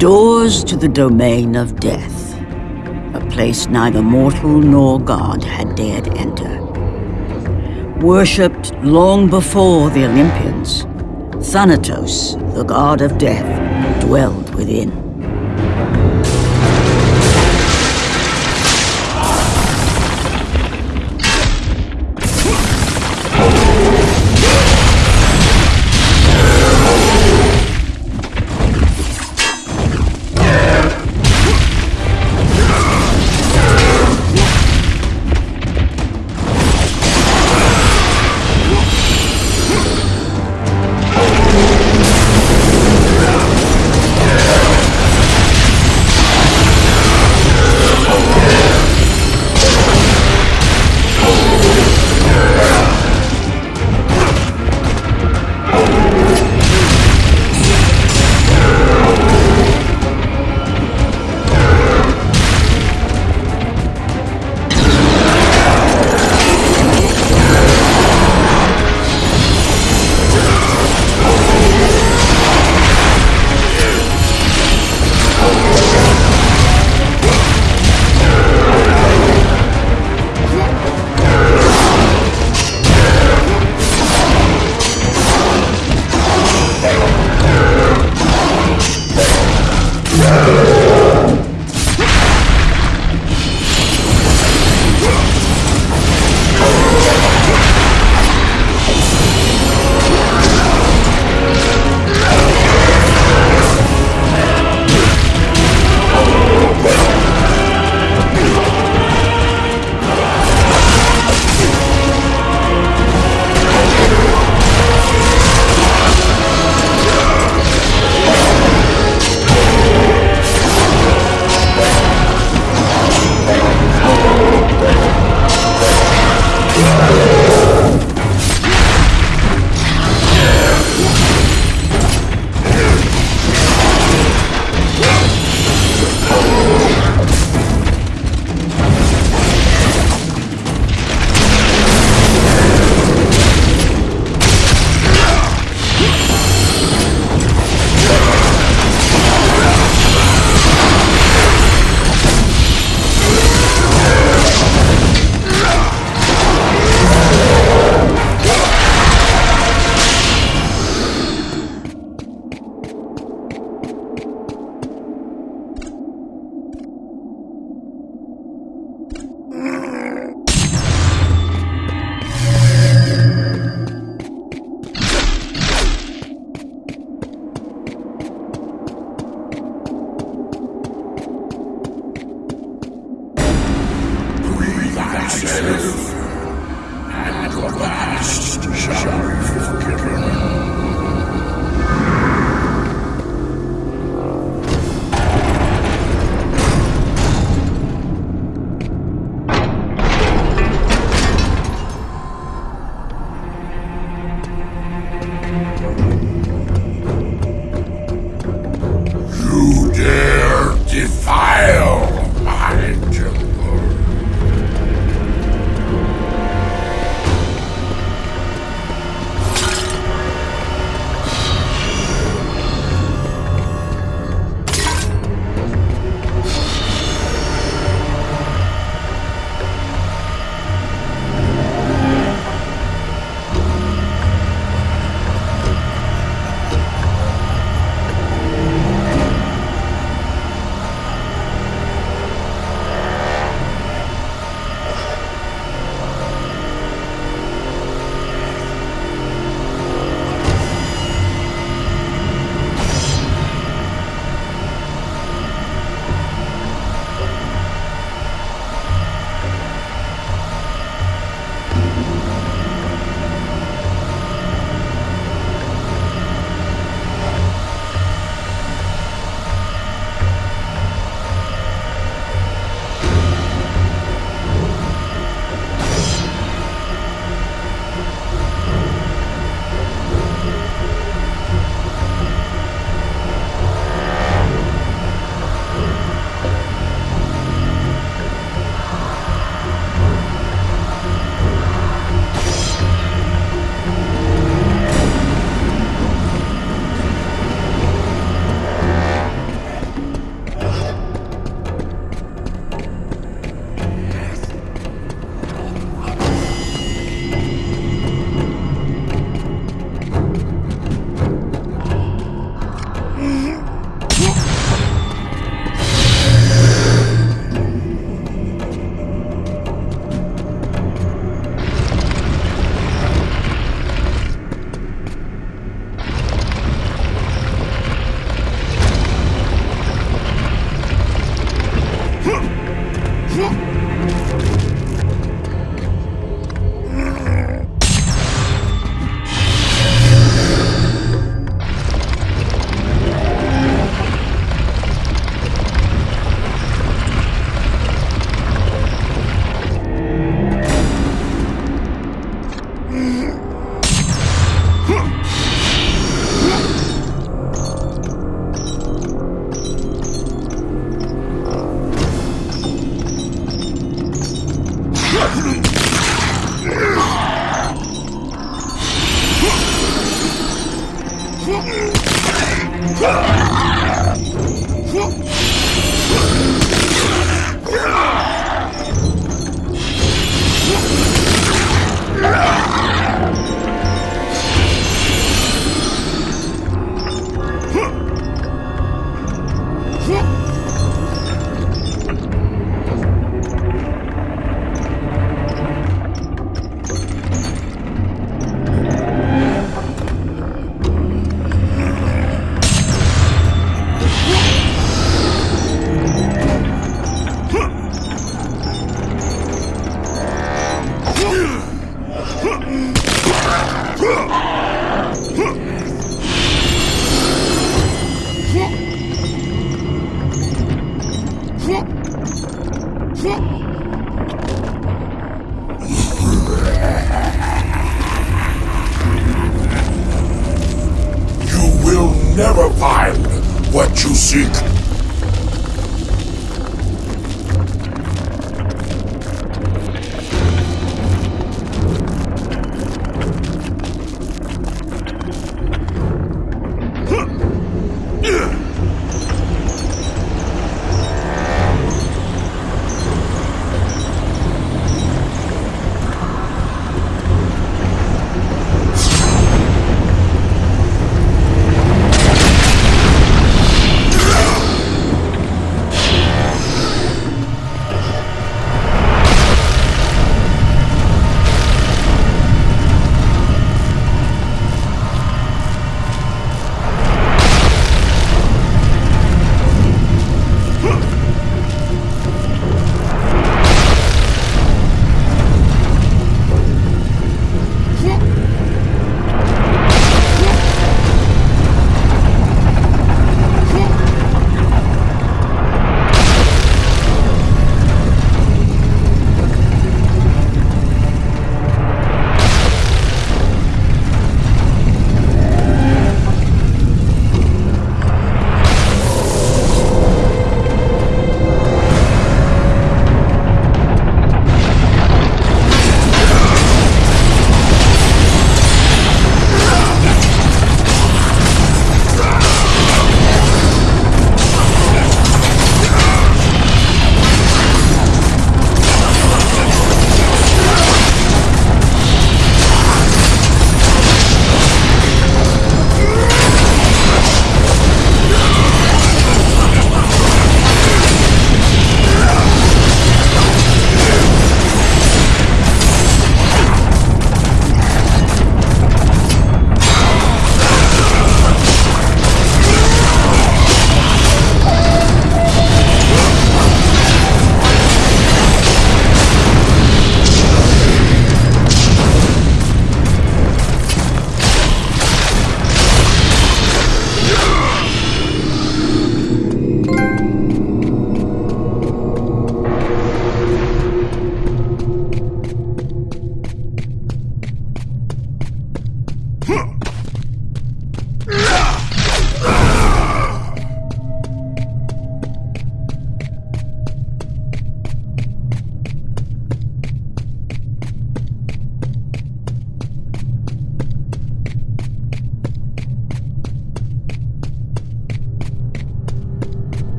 doors to the domain of death, a place neither mortal nor god had dared enter. Worshipped long before the Olympians, Thanatos, the god of death, dwelled within.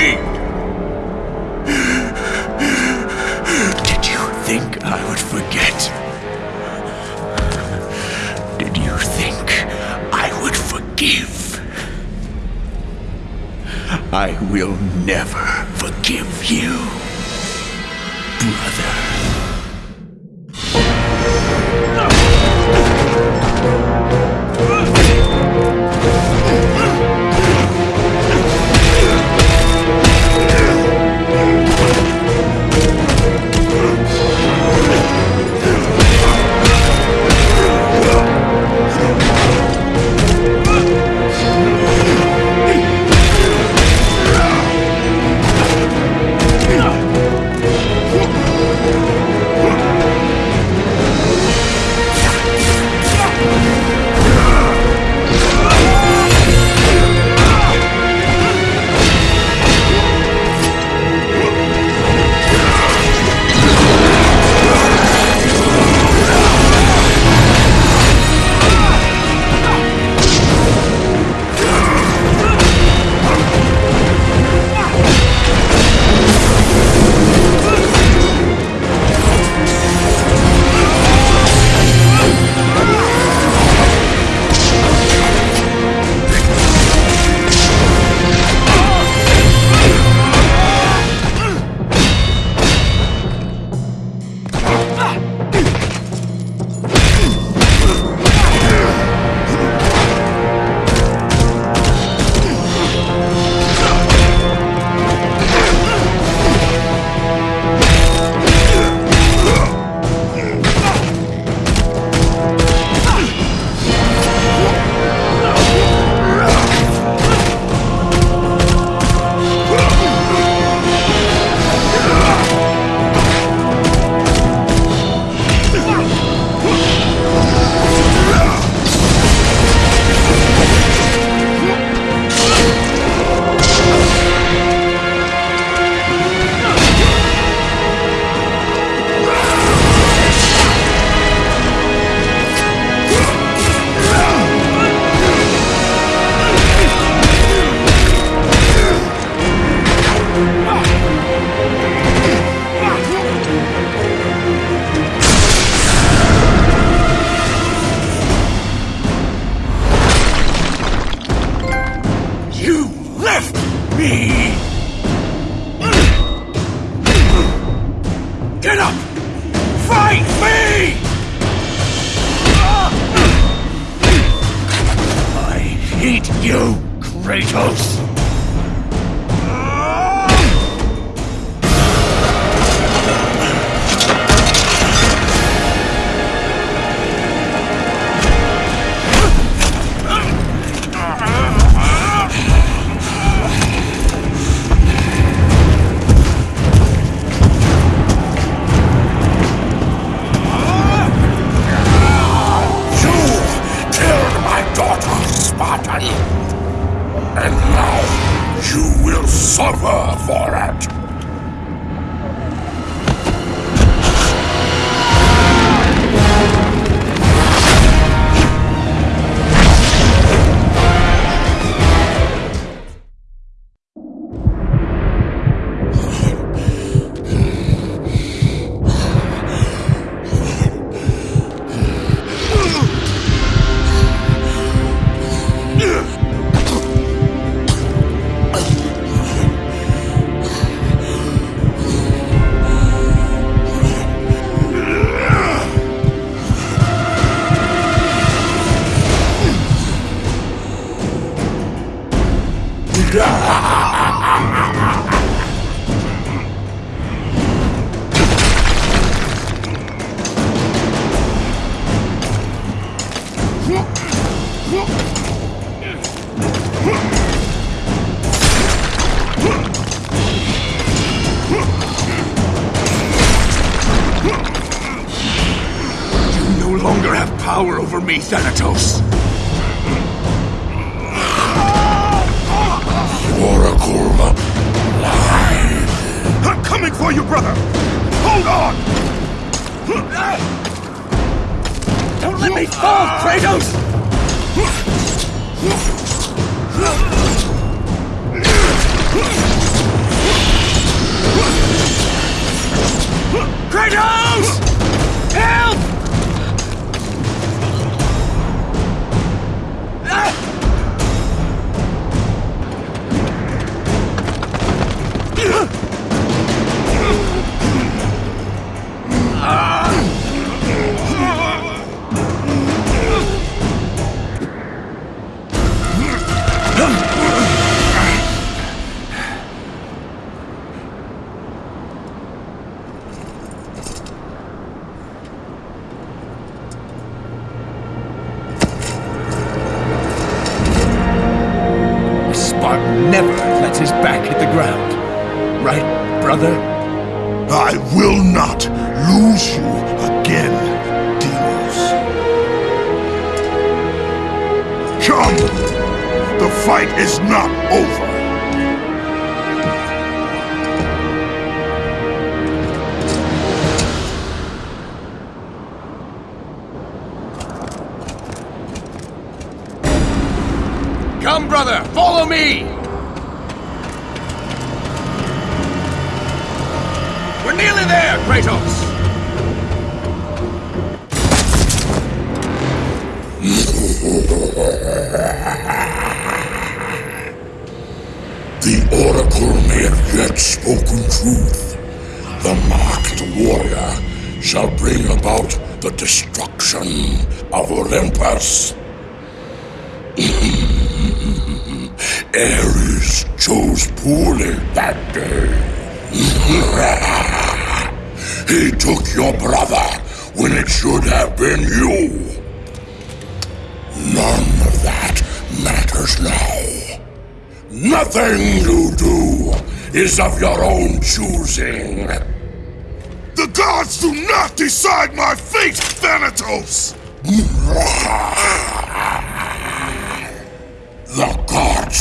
Me! Did you think I would forget? Did you think I would forgive? I will never Spartan! And now you will suffer for it!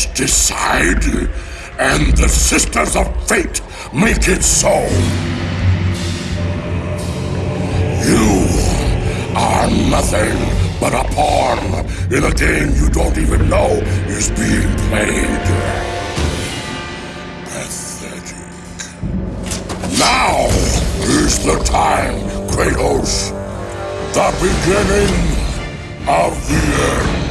decide, and the Sisters of Fate make it so. You are nothing but a pawn in a game you don't even know is being played. Pathetic. Now is the time, Kratos. The beginning of the end.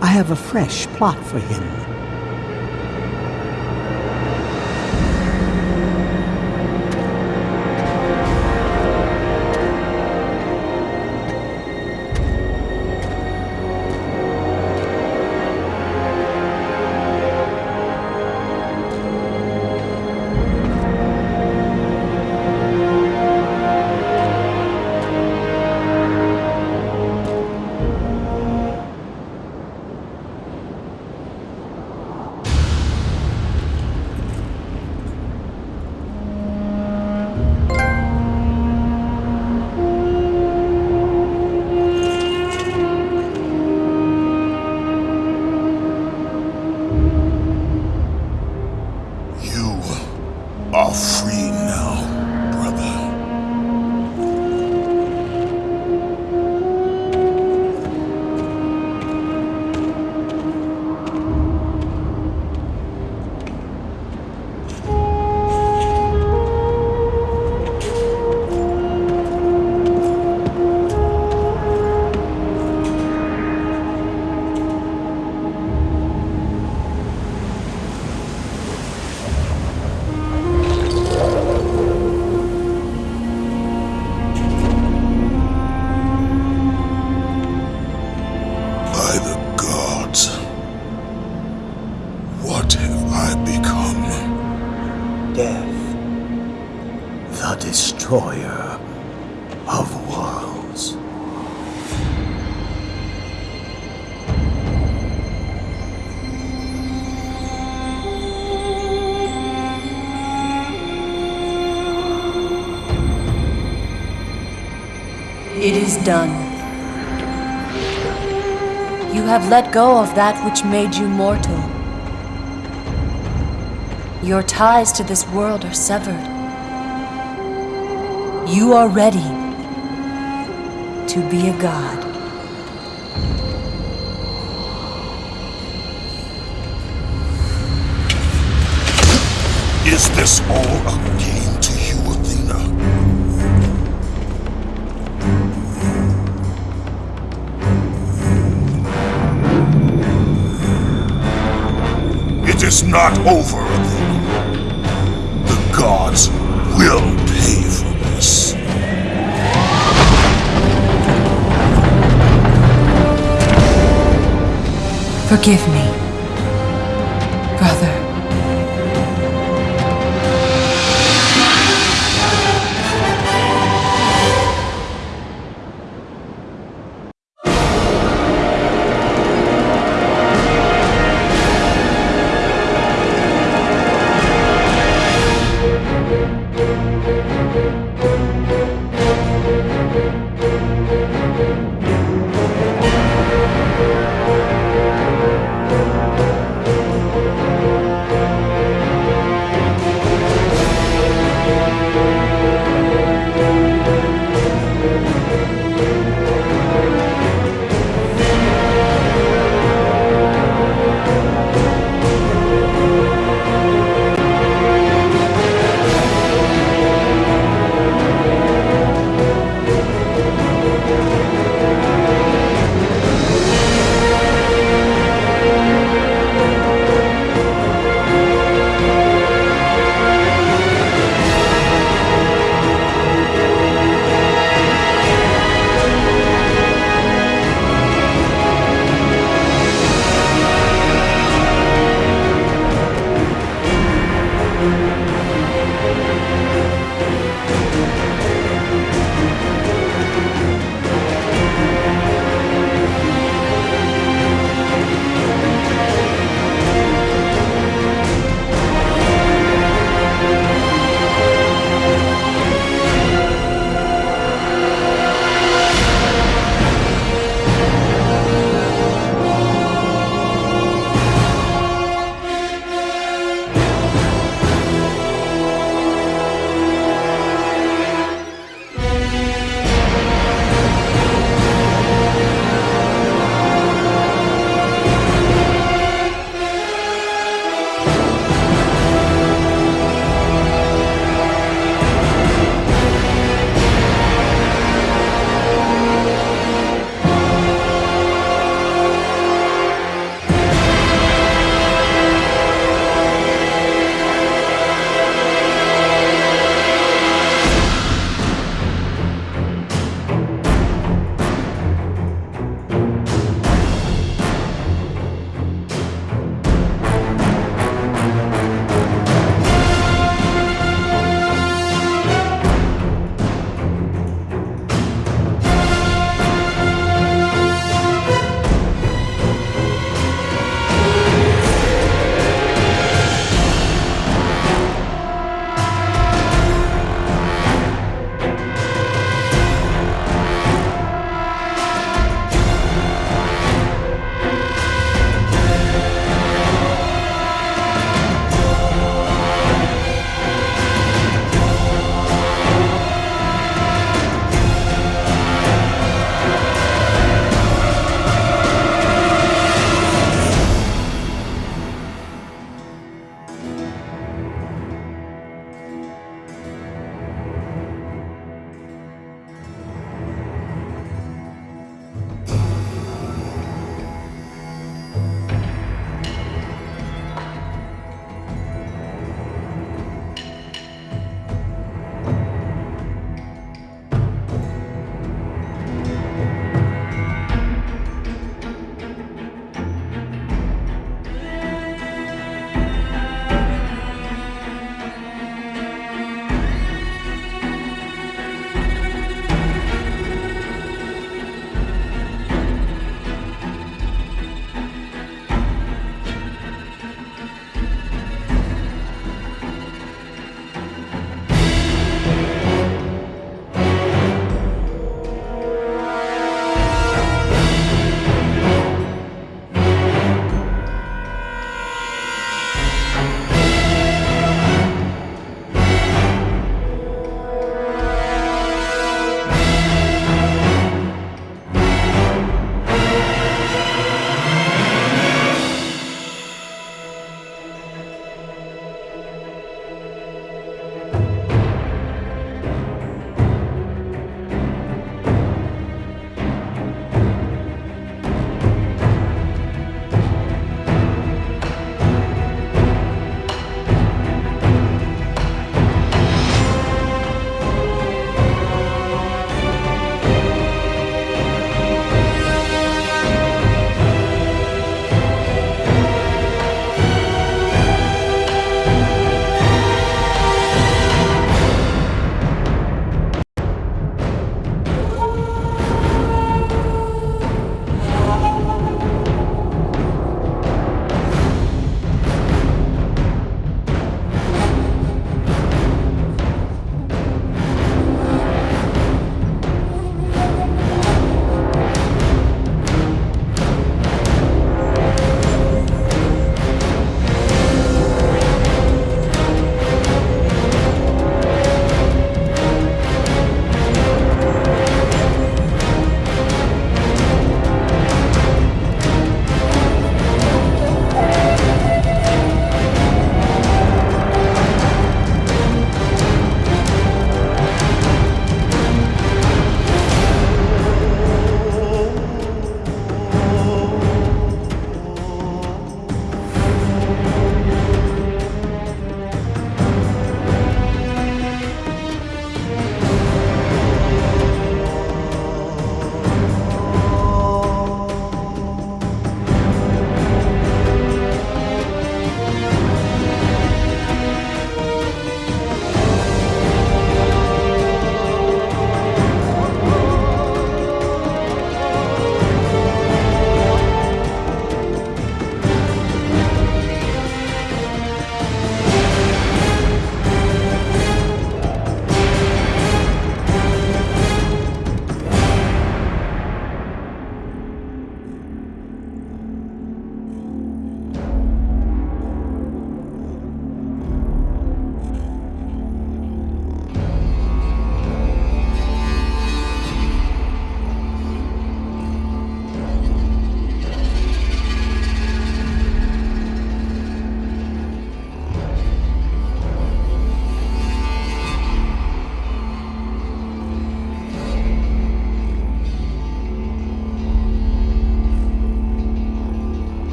I have a fresh plot for him. It is done. You have let go of that which made you mortal. Your ties to this world are severed. You are ready to be a god. Is this all a game not over, Athena. The gods will pay for this. Forgive me,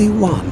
Only one